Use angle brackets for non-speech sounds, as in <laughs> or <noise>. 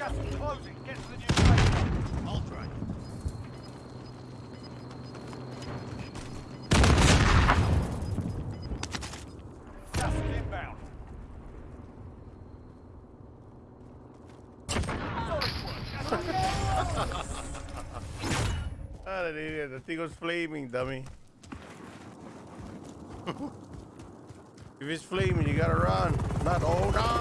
Gas is closing. Get to the new safe I'll. Gas is inbound. Ah, the thing was flaming, dummy. <laughs> if it's flaming, you gotta run. Not, hold on.